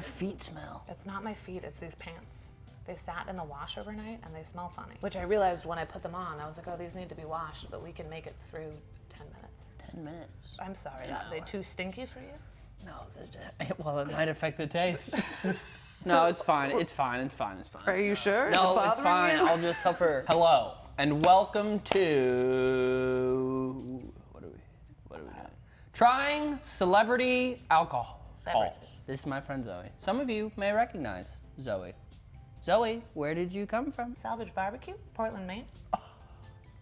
Your feet smell. It's not my feet, it's these pants. They sat in the wash overnight and they smell funny. Which I realized when I put them on, I was like, oh, these need to be washed, but we can make it through 10 minutes. 10 minutes. I'm sorry, are they too stinky for you? No, the, well, it might affect the taste. no, it's fine. It's fine. It's fine. It's fine. Are you sure? Is it No, it's fine. you? I'll just suffer. Hello and welcome to what are we? What are we doing? Trying celebrity alcohol. Beverages. This is my friend Zoe. Some of you may recognize Zoe. Zoe, where did you come from? Salvage Barbecue, Portland, Maine. Oh,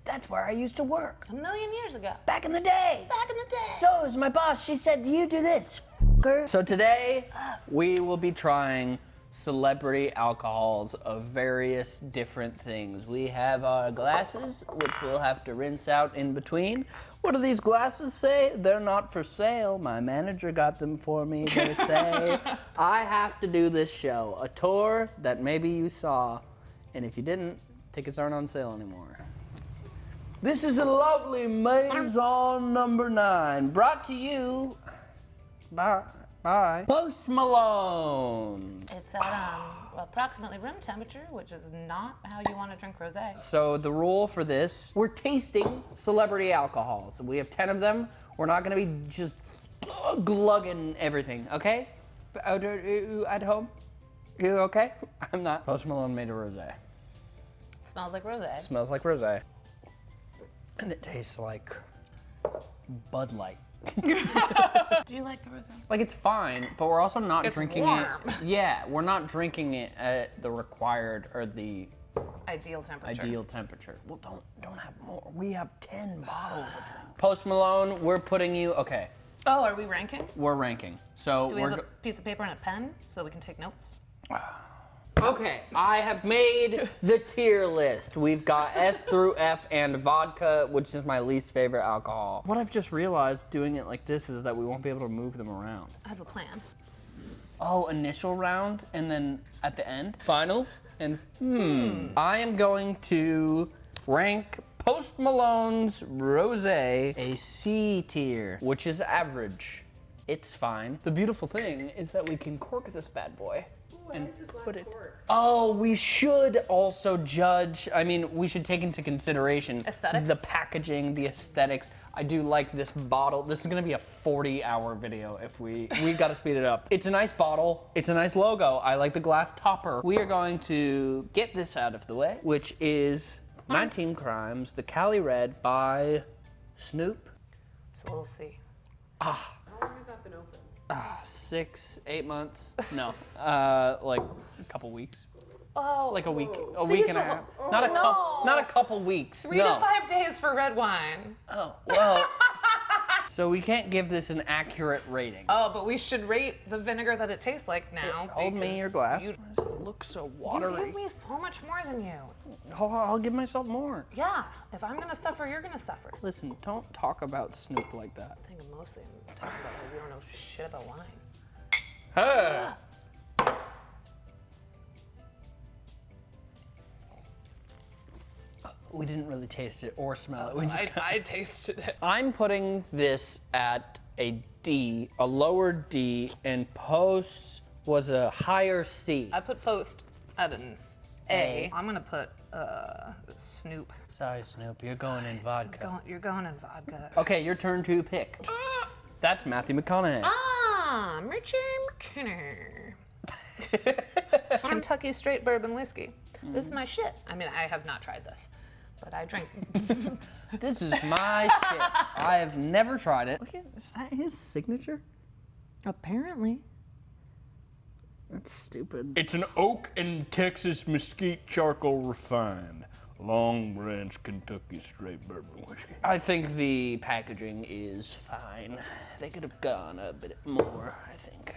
that's where I used to work A million years ago. back in the day. Back in the day. So is my boss. She said, "You do this." F-er." So today we will be trying celebrity alcohols of various different things. We have our glasses, which we'll have to rinse out in between. What do these glasses say? They're not for sale. My manager got them for me. They say I have to do this show, a tour that maybe you saw, and if you didn't, tickets aren't on sale anymore. This is a lovely Maison number nine, brought to you by, by Post Malone. It's at um, approximately room temperature, which is not how you want to drink rosé. So the rule for this, we're tasting celebrity alcohols. We have 10 of them. We're not gonna be just glugging everything, okay? Out uh, At home? You okay? I'm not. Post Malone made a rosé. smells like rosé. Smells like rosé. And it tastes like Bud Light. Do you like the rosé? Like it's fine, but we're also not It's drinking warm. it. Yeah, we're not drinking it at the required or the Ideal temperature. ideal temperature. Well, don't don't have more. We have ten bottles. Post Malone, we're putting you. Okay, Oh, are we ranking? we're ranking. So Do we we're. have a piece of paper and a pen so we can take notes? Okay, I have made the tier list. We've got S through F and vodka, which is my least favorite alcohol. What I've just realized doing it like this is that we won't be able to move them around. I have a plan. Oh, initial round and then at the end, final. And hmm, I am going to rank Post Malone's Rose a C tier, which is average. It's fine. The beautiful thing is that we can cork this bad boy. And put it. Oh, we should also judge. I mean, we should take into consideration Aesthetics? the packaging, the aesthetics. I do like this bottle. This is gonna be a 40-hour video if we we gotta speed it up. It's a nice bottle. It's a nice logo. I like the glass topper. We are going to get this out of the way, which is 19 Crimes, the Cali Red by Snoop. So we'll see. How long has that been open? Six, eight months? No, uh, like a couple weeks. Oh, Like a week, a week and a half. Seasonal. Not a Oh, couple, not a couple weeks. three no. to five days for red wine. Oh, well. So we can't give this an accurate rating. Oh, but we should rate the vinegar that it tastes like now. Hold me your glass. You, does it look so watery. you watery? give me so much more than you. I'll, I'll give myself more. Yeah, if I'm gonna suffer, you're gonna suffer. Listen, don't talk about Snoop like that. I think mostly I'm talking about how you don't know shit about wine. Hey. We didn't really taste it or smell it. We just I, I tasted it. I'm putting this at a D, a lower D, and post was a higher C. I put post at an A. I'm gonna put uh, Snoop. Sorry, Snoop, you're going in vodka. Going, you're going in vodka. Okay, your turn to pick. That's Matthew McConaughey. Ah, Richie McKinney. Kentucky straight bourbon whiskey. This is my shit. I mean, I have not tried this, but I drink. This is my shit. I have never tried it. Look at, is that his signature? Apparently. That's stupid. It's an oak and Texas mesquite charcoal refined. Long Branch, Kentucky straight bourbon whiskey. I think the packaging is fine. They could have gone a bit more, I think.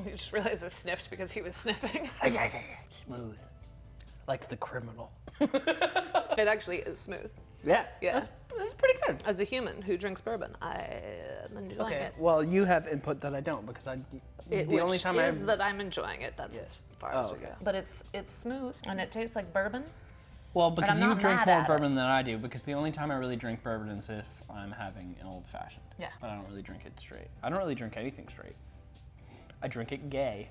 We just realized I sniffed because he was sniffing. Smooth. Like the criminal. it actually is smooth. Yeah, Yeah. That's, that's pretty good. As a human who drinks bourbon, I am enjoying Okay, it. well, you have input that I don't because I. It- the only which time is I've. that I'm enjoying it. That's as far as Oh, we okay. go. But it's it's smooth and it tastes like bourbon. Well, because you drink more at it. bourbon than I do, because the only time I really drink bourbon is if I'm having an old fashioned. Yeah. But I don't really drink it straight. I don't really drink anything straight. I drink it gay.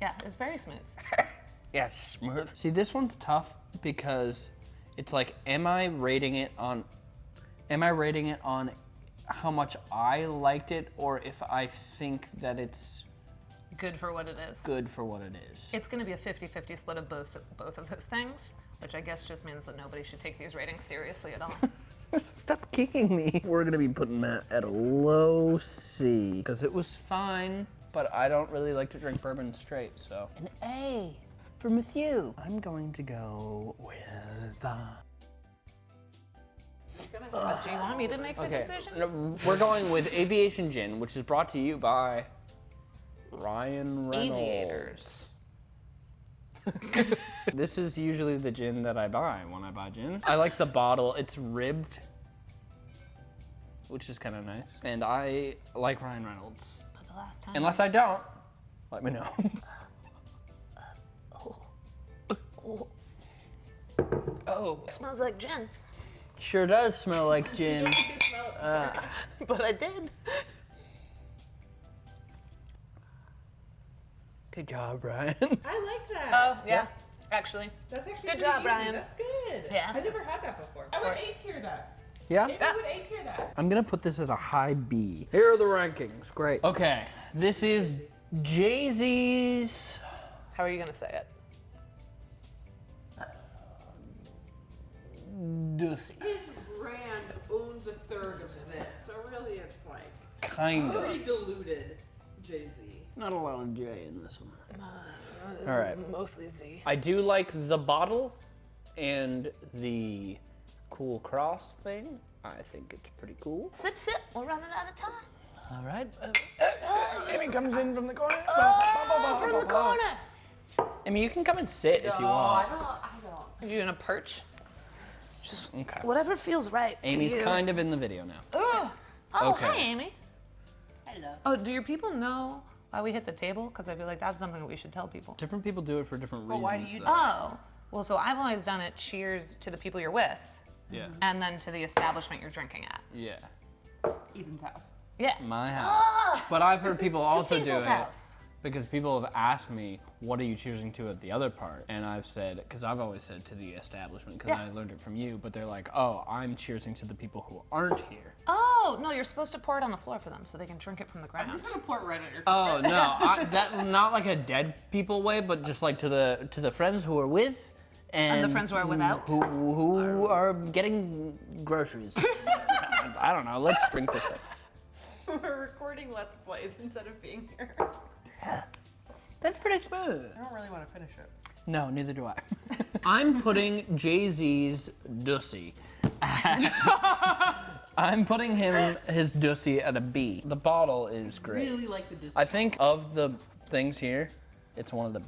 Yeah, it's very smooth. Yeah, smooth. See, this one's tough because it's like, am I rating it on, am I rating it on how much I liked it or if I think that it's Good for what it is. good for what it is? It's going to be a 50-50 split of both both of those things, which I guess just means that nobody should take these ratings seriously at all. Stop kicking me. We're gonna be putting that at a low C. Because it was fine, but I don't really like to drink bourbon straight, so. An A for Matthew. I'm going to go with. Uh, Uh, do you want me to make the okay, decisions? no, we're going with Aviation Gin, which is brought to you by Ryan Reynolds. Aviators. This is usually the gin that I buy when I buy gin. I like the bottle. It's ribbed, which is kind of nice. And I like Ryan Reynolds. But the last time. Unless I don't, let me know. oh, smells like gin. sure does smell like uh. gin. But I did. Good job, Ryan. I like that. Oh, yeah. Actually. That's actually good job, easy. Brian. That's good. Yeah. I never had that before. I would A tier that. Yeah? Maybe I would A tier that. I'm gonna put this at a high B. Here are the rankings. Great. Okay, this is Jay Z's. How are you going to say it? Dussy. His brand owns a third of this, so really it's like Kind of. pretty diluted Jay Z. Not a lot of J in this one. All right. Mostly Z. I do like the bottle and the cool cross thing. I think it's pretty cool. Sip, sip. We're running out of time. All right. Uh, Amy comes in from the corner. Oh, from the corner. Amy, you can come and sit if you want. don't. I don't. Are you going to perch? Okay. Whatever feels right. Amy's to you. kind of in the video now. Oh, oh Okay. hi, Amy. Hello. Oh, do your people know why we hit the table? Because I feel like that's something that we should tell people. Different people do it for different reasons. why do you though. Oh, well, so I've always done it cheers to the people you're with, Yeah. and then to the establishment you're drinking at. Yeah. Ethan's house. Yeah. My house. Ah! But I've heard people also do Cecil's it house. because people have asked me, "What are you choosing to at the other part?" And I've said, because I've always said to the establishment, because Yeah. I learned it from you. But they're like, "Oh, I'm cheersing to the people who aren't here." Oh, no, you're supposed to pour it on the floor for them so they can drink it from the ground. I'm just gonna pour it right on your. Oh no, I, that not like a dead people way, but just like to the to the friends who are with. And, the friends who are without? Who, who are getting groceries. I don't know. Let's drink this thing. We're recording Let's Plays instead of being here. Yeah. That's pretty smooth. I don't really want to finish it. No, neither do I. I'm putting Jay Z's Dussy. I'm putting him his Dussy at a B. The bottle is great. Really like the Disney. I think of the things here, it's one of the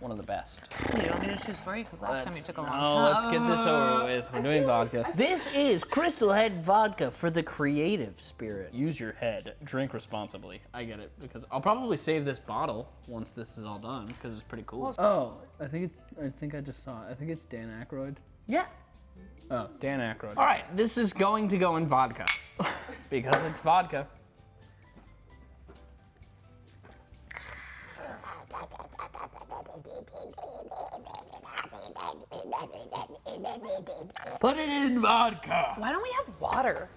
one of the best. You want me to choose for you? Because last time you took a long Oh, time. let's get this over with. We're doing vodka. This is Crystal Head Vodka for the creative spirit. Use your head. Drink responsibly. I get it because I'll probably save this bottle once this is all done because it's pretty cool. Oh, I think it's. I think I just saw it. I think it's Dan Aykroyd. Yeah. Oh, Dan Aykroyd. All right, this is going to go in vodka because it's vodka. Put it in vodka. Why don't we have water?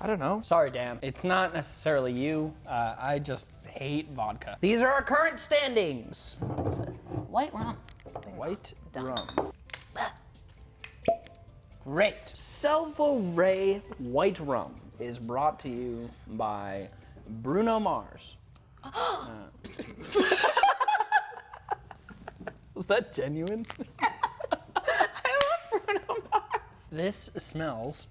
I don't know. Sorry, Dan. It's not necessarily you. Uh, I just hate vodka. These are our current standings. What's this? White rum. White rum. Great. Salvo White Rum is brought to you by Bruno Mars. Uh, Was that genuine? I Bruno Mars. This smells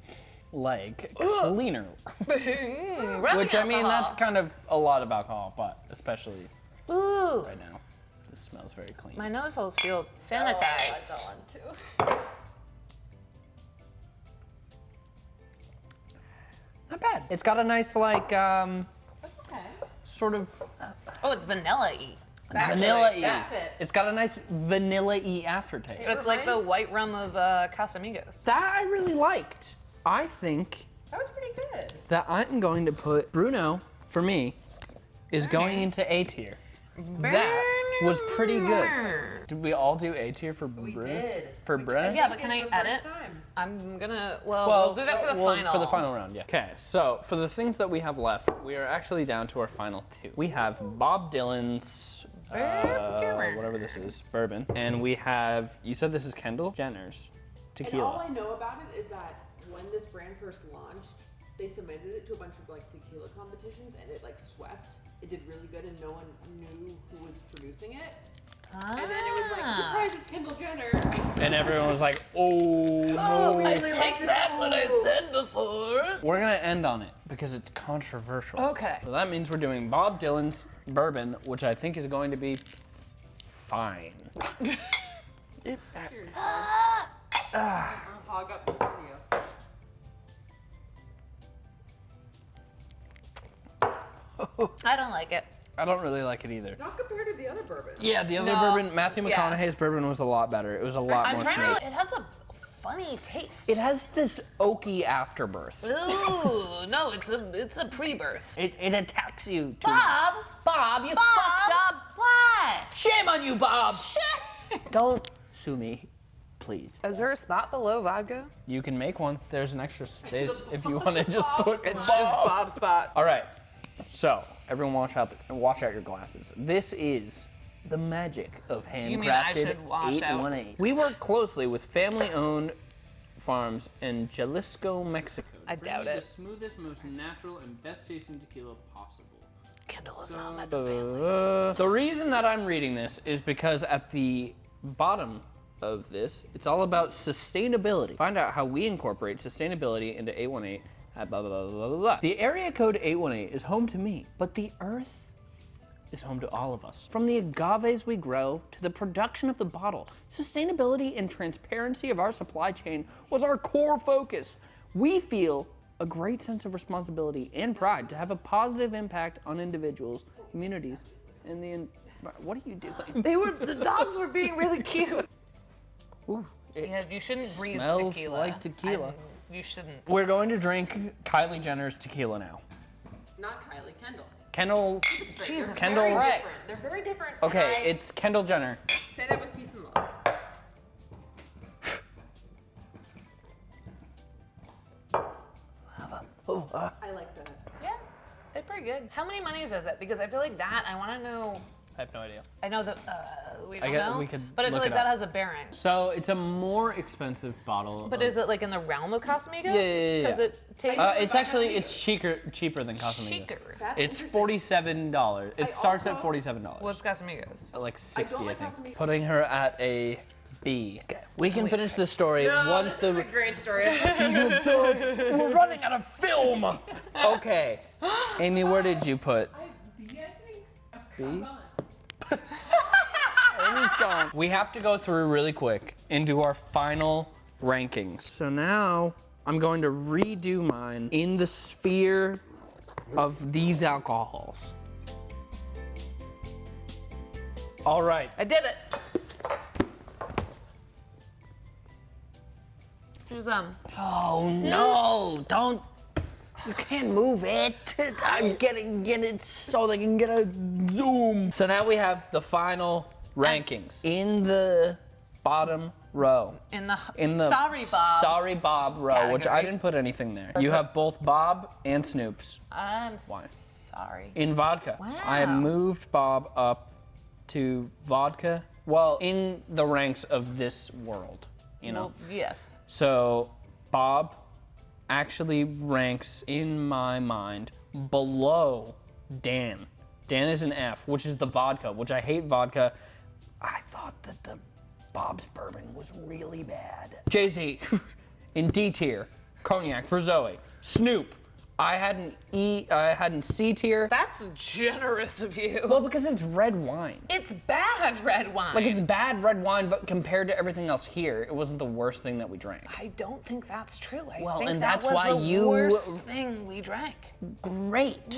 like cleaner. Rubbing Which I mean, alcohol. that's kind of a lot of alcohol, but especially Ooh. right now, this smells very clean. My nose holes feel sanitized. one too. Not bad. It's got a nice like um, That's okay. sort of Oh, it's vanilla-y. Vanilla y. that's it. It's got a nice vanilla y aftertaste. It's like the white rum of uh, Casamigos. That I really liked. I think That was pretty good. that I'm going to put Bruno, for me, is going into A tier. That was pretty good. Did we all do A tier for Bruno? We Bruno? did. For We Bruno? Yeah, but can I the first edit? time. I'm gonna. Well, we'll do that for the well, final. For the final round, yeah. Okay, so for the things that we have left, we are actually down to our final two. We have Bob Dylan's, uh, whatever this is, bourbon, and we have. You said this is Kendall Jenner's tequila. And all I know about it is that when this brand first launched, they submitted it to a bunch of like tequila competitions and it like swept. It did really good and no one knew who was producing it. And then it was like, Ah. surprise, it's Kendall Jenner. and everyone was like, "Oh no!" I take that what I said before. We're gonna end on it because it's controversial. Okay. So that means we're doing Bob Dylan's bourbon, which I think is going to be fine. It- Cheers, guys. I'll hog up this video. I don't like it. I don't really like it either. Not compared to the other bourbon. Yeah, the other No. bourbon, Matthew Yeah. McConaughey's bourbon was a lot better. It was a lot I'm more trying smooth. to. It has a funny taste. It has this oaky afterbirth. Ooh, no, it's a it's a pre-birth. It, it attacks you. Too Bob, Bob, you Bob, fucked up. What? Shame on you, Bob. Shit. Don't sue me, please. Is there a spot below vodka? You can make one. There's an extra space if you want to just put It's Bob. just Bob's spot. All right. So everyone, watch out! The, watch out your glasses. This is the magic of handcrafted You mean I should wash out? 818. We work closely with family-owned farms in Jalisco, Mexico. I doubt it. The smoothest, most natural, and best-tasting tequila possible. Kendall is So, not met the family. uh, the reason that I'm reading this is because at the bottom of this, it's all about sustainability. Find out how we incorporate sustainability into 818 at Uh, blah, blah, blah, blah. The area code 818 is home to me, but the earth is home to all of us. From the agaves we grow to the production of the bottle, sustainability and transparency of our supply chain was our core focus. We feel a great sense of responsibility and pride to have a positive impact on individuals, communities, and the. En- what are you doing? They were the dogs were being really cute. Ooh, Yeah, you shouldn't breathe Smells tequila. like tequila. I- you shouldn't. We're going to drink Kylie Jenner's tequila now. Not Kylie, Kendall. Kendall. Jesus Kendall- Very different. They're very different. Okay, I it's Kendall Jenner. say that with peace and love. I like that. Yeah, it's pretty good. How many monies is it? Because I feel like that. I want to know. I have no idea. I know that uh, we don't guess know. we could but I feel look like it that up. has a bearing. So it's a more expensive bottle. But of- is it like in the realm of Casamigos? Yeah, yeah, yeah, Because it tastes Uh, it's actually it's cheaper cheaper than Casamigos. chicer. That's It's interesting. forty-seven dollars. It I starts at also- forty-seven dollars. What's Casamigos? like sixty, I, like think. Casamigos. Putting her at a B. Okay. We can finish the story once this is the. a great story. We're running out of film. Okay, Amy, where did you put? B, I think. Oh, B? come on. Amy's gone. We have to go through really quick and do our final rankings. So now I'm going to redo mine in the sphere of these alcohols. All right. I did it. Here's them. Oh no! Don't. You can't move it. I'm getting get it so they can get a zoom. So now we have the final rankings in the bottom row. In the, In the sorry Bob. Sorry Bob row, which I didn't put anything there. You have both Bob and Snoops I'm sorry. in vodka. Wow. I moved Bob up to vodka. Well, in the ranks of this world, you know. Well, yes. So Bob actually ranks in my mind below Dan. Dan is an F, which is the vodka, which I hate vodka. I thought that the Bob's bourbon was really bad. Jay Z in D tier, cognac for Zoe. Snoop, I had an E, I had an C tier. That's generous of you. Well, because it's red wine. it's bad red wine. Like it's bad red wine, but compared to everything else here, it wasn't the worst thing that we drank. I don't think that's true. I Well, think and that that's was why the you- worst thing we drank. Great.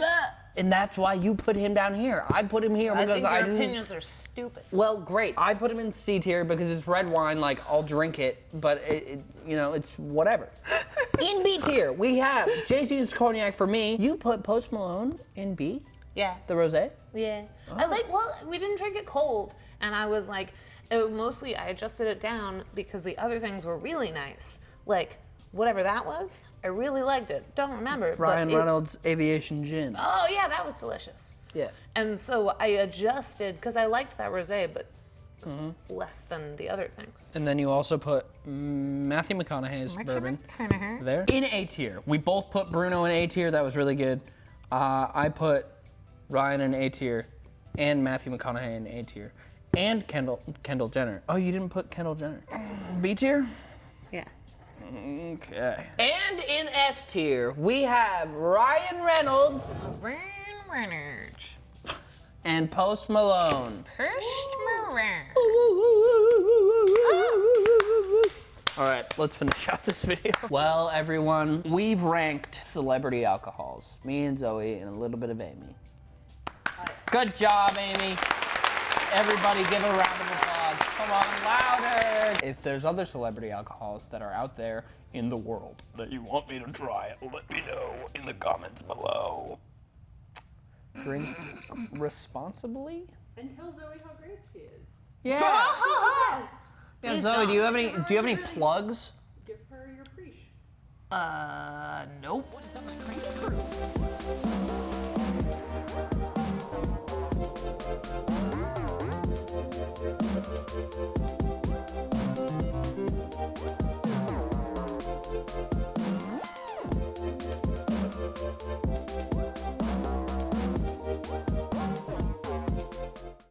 And that's why you put him down here. I put him here I because I think I your opinions are stupid. Well, great. I put him in C tier because it's red wine. Like I'll drink it, but it, it you know, it's whatever. in B tier, we have Jay Z's cognac for me. You put Post Malone in B, Yeah. the rosé. Yeah. I oh. like, well, we didn't drink it cold. And I was like, it, mostly I adjusted it down because the other things were really nice. Like, whatever that was, I really liked it. Don't remember. but Ryan it- Reynolds Aviation Gin. Oh, yeah, that was delicious. Yeah. And so I adjusted because I liked that rosé, but Mm-hmm. less than the other things. And then you also put mm, Matthew McConaughey's bourbon there in A tier. We both put Bruno in A tier. That was really good. Uh, I put Ryan in A tier, and Matthew McConaughey in A tier, and Kendall Kendall Jenner. Oh, you didn't put Kendall Jenner. B tier. Yeah. Okay. And in S tier, we have Ryan Reynolds Ryan Reynolds. and Post Malone. First Moran. All right, let's finish out this video. Well, everyone, we've ranked celebrity alcohols. Me and Zoe and a little bit of Amy. Good job, Amy. Everybody give a round of applause. Come on, louder. If there's other celebrity alcohols that are out there in the world That you want me to try, let me know in the comments below. drink responsibly? And tell Zoe how great she is. Yeah. Yes. yeah Please Zoe, do you have any do you have any plugs? Give her your preach. Uh, nope.